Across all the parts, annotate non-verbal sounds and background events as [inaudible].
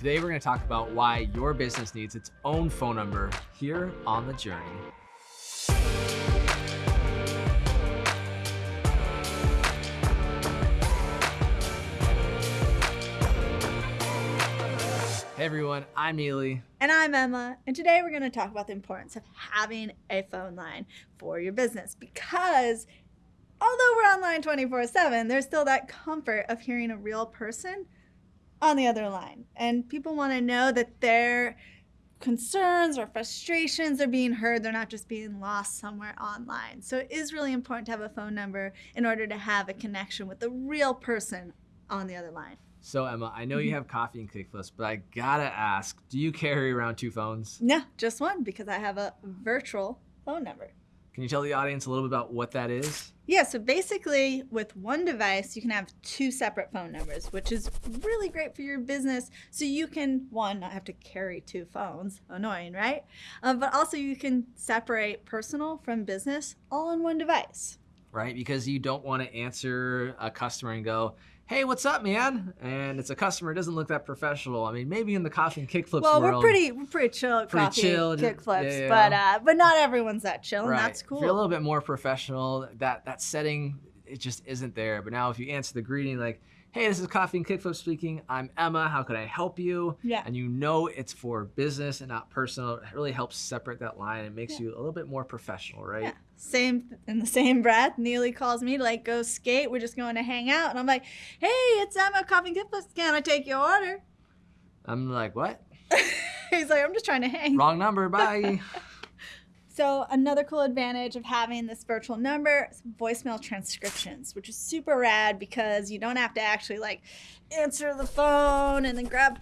Today we're going to talk about why your business needs its own phone number here on The Journey. Hey everyone, I'm Neely. And I'm Emma, and today we're going to talk about the importance of having a phone line for your business because although we're online 24 7, there's still that comfort of hearing a real person on the other line. And people want to know that their concerns or frustrations are being heard. They're not just being lost somewhere online. So it is really important to have a phone number in order to have a connection with the real person on the other line. So Emma, I know you mm-hmm. have coffee and kickflips, but I gotta ask, do you carry around two phones? No, just one because I have a virtual phone number. Can you tell the audience a little bit about what that is? Yeah, so basically with one device, you can have two separate phone numbers, which is really great for your business. So you can, one, not have to carry two phones, annoying, right? Um, but also you can separate personal from business all on one device. Right, because you don't want to answer a customer and go, hey, what's up, man? And it's a customer, it doesn't look that professional. I mean, maybe in the coffee and kickflips well, world. we're pretty, we're pretty chill at Pretty coffee chill, and kickflips, yeah, yeah. but uh, but not everyone's that chill, right. and that's cool. If you're a little bit more professional, that, that setting, it just isn't there. But now if you answer the greeting like, hey, this is Coffee and Kickflip speaking. I'm Emma. How could I help you? Yeah. And you know it's for business and not personal. It really helps separate that line. It makes Yeah. you a little bit more professional, right? Yeah. Same in the same breath. Neely calls me to like go skate. We're just going to hang out, and I'm like, "Hey, it's Emma Coffee and Kickflips. Can I take your order?" I'm like, what? [laughs] He's like, "I'm just trying to hang." Wrong number. Bye. [laughs] So another cool advantage of having this virtual number is voicemail transcriptions, which is super rad because you don't have to actually like answer the phone and then grab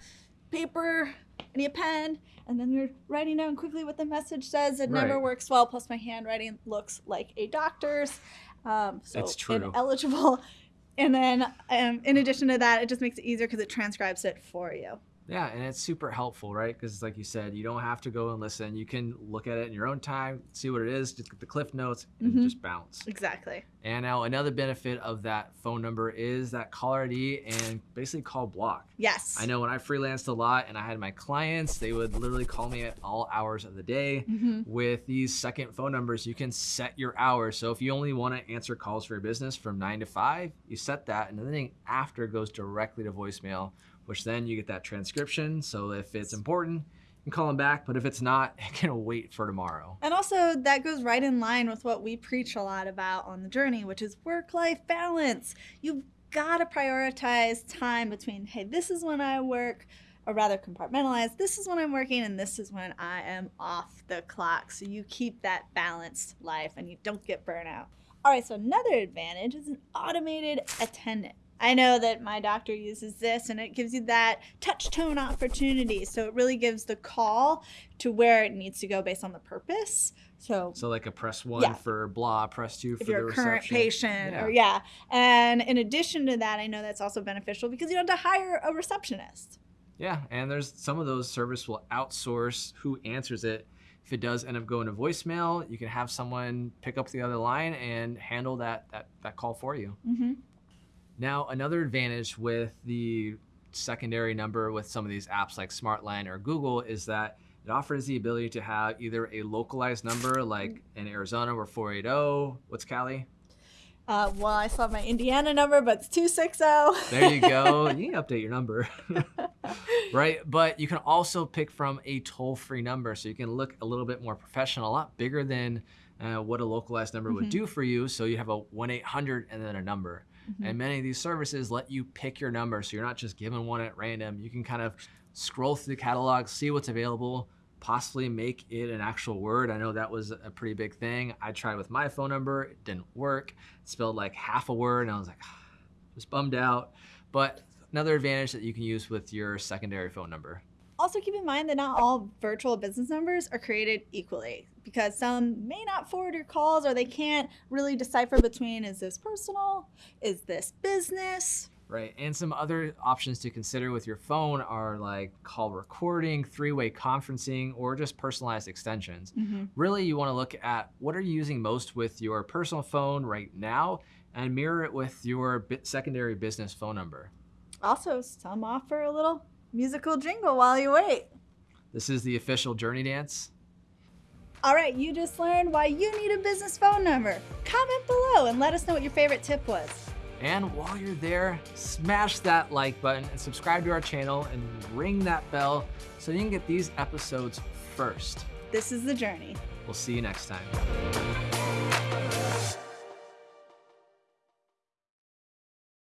paper and a pen and then you're writing down quickly what the message says. It never works well. Plus, my handwriting looks like a doctor's, um, so That's true. ineligible. [laughs] And then, um, in addition to that, it just makes it easier because it transcribes it for you. Yeah, and it's super helpful, right? Because like you said, you don't have to go and listen. You can look at it in your own time, see what it is, just get the cliff notes, and Mhm. just bounce. Exactly. And now another benefit of that phone number is that caller ID and basically call block. Yes. I know when I freelanced a lot and I had my clients, they would literally call me at all hours of the day. hmm With these second phone numbers, you can set your hours. So if you only want to answer calls for your business from nine to five, you set that, and then after goes directly to voicemail, which then you get that transcription. So if it's important, you can call them back. But if it's not, [laughs] it can wait for tomorrow. And also, that goes right in line with what we preach a lot about on the journey, which is work life balance. You've got to prioritize time between, hey, this is when I work, or rather compartmentalize, this is when I'm working, and this is when I am off the clock. So you keep that balanced life and you don't get burnout. All right, so another advantage is an automated attendant. I know that my doctor uses this and it gives you that touch tone opportunity. So it really gives the call to where it needs to go based on the purpose. So So like a press one Yeah. for blah, press two for if the you're a reception. current patient Yeah. or yeah. And in addition to that, I know that's also beneficial because you don't have to hire a receptionist. Yeah, and there's some of those service will outsource who answers it. If it does end up going to voicemail, you can have someone pick up the other line and handle that that, that call for you. Mm-hmm. Now, another advantage with the secondary number with some of these apps like Smartline or Google is that it offers the ability to have either a localized number like in Arizona we're 480. What's Cali? Uh, well, I still have my Indiana number, but it's 260. [laughs] There you go. [laughs] you can update your number. [laughs] right? But you can also pick from a toll free number. So you can look a little bit more professional, a lot bigger than uh, what a localized number would Mhm. do for you. So you have a 1 800 and then a number. Mhm. And many of these services let you pick your number. So you're not just given one at random. You can kind of scroll through the catalog, see what's available, possibly make it an actual word. I know that was a pretty big thing. I tried with my phone number, it didn't work. It spelled like half a word, and I was like, just bummed out. But another advantage that you can use with your secondary phone number. Also, keep in mind that not all virtual business numbers are created equally because some may not forward your calls or they can't really decipher between is this personal, is this business. Right. And some other options to consider with your phone are like call recording, three way conferencing, or just personalized extensions. Mm-hmm. Really, you want to look at what are you using most with your personal phone right now and mirror it with your secondary business phone number. Also, some offer a little Musical jingle while you wait. This is the official Journey Dance. All right, you just learned why you need a business phone number. Comment below and let us know what your favorite tip was. And while you're there, smash that like button and subscribe to our channel and ring that bell so you can get these episodes first. This is the journey. We'll see you next time.